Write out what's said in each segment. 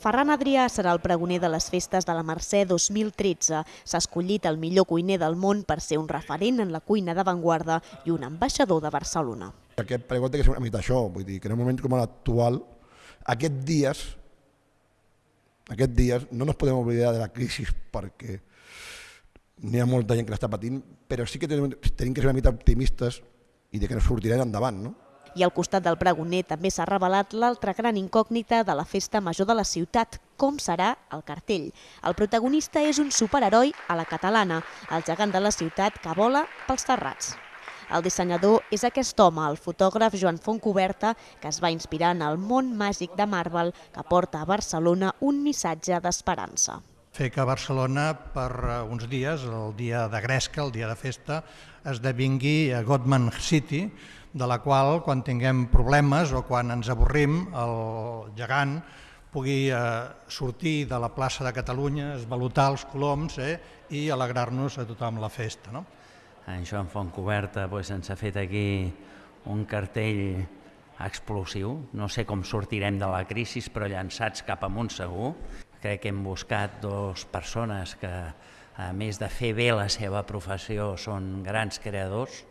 Ferran Adrià serà el pregoner de les festes de la Mercè 2013. S'ha escollit el millor cuiner del món per ser un referent en la cuina d'avantguarda i un ambaixador de Barcelona. Aquest pregó té que ser una mica això, vull dir que en un moment com l'actual, aquests dies, aquests dies no ens podem oblidar de la crisi perquè n'hi ha molta gent que l'està patint, però sí que tenim, tenim que ser una mica optimistes i de que ens sortirem endavant, no? I al costat del pregoner també s'ha revelat l'altra gran incògnita de la festa major de la ciutat, com serà el cartell. El protagonista és un superheroi a la catalana, el gegant de la ciutat que vola pels terrats. El dissenyador és aquest home, el fotògraf Joan Fontcoberta, que es va inspirar en el món màgic de Marvel que porta a Barcelona un missatge d'esperança fer que Barcelona per eh, uns dies, el dia de Gresca, el dia de festa, esdevingui a Godman City, de la qual quan tinguem problemes o quan ens avorrim el gegant pugui eh, sortir de la plaça de Catalunya, esvalutar els coloms eh, i alegrar-nos a tothom la festa. No? En Joan Fontcoberta doncs, ens ha fet aquí un cartell explosiu. No sé com sortirem de la crisi, però llançats cap amunt segur. Crec que hem buscat dues persones que, a més de fer bé la seva professió, són grans creadors,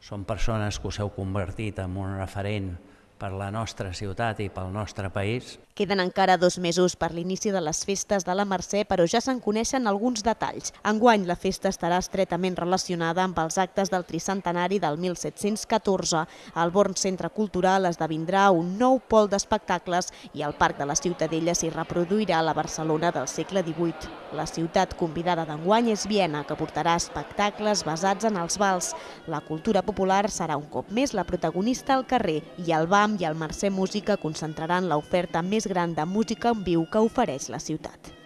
són persones que us heu convertit en un referent per la nostra ciutat i pel nostre país. Queden encara dos mesos per l'inici de les festes de la Mercè, però ja se'n coneixen alguns detalls. Enguany la festa estarà estretament relacionada amb els actes del tricentenari del 1714. Al Born Centre Cultural esdevindrà un nou pol d'espectacles i al Parc de la Ciutadella s'hi reproduirà la Barcelona del segle XVIII. La ciutat convidada d'enguany és Viena, que portarà espectacles basats en els vals. La cultura popular serà un cop més la protagonista al carrer i el BAM i el Mercè Música concentraran l'oferta més gran de música en viu que ofereix la ciutat.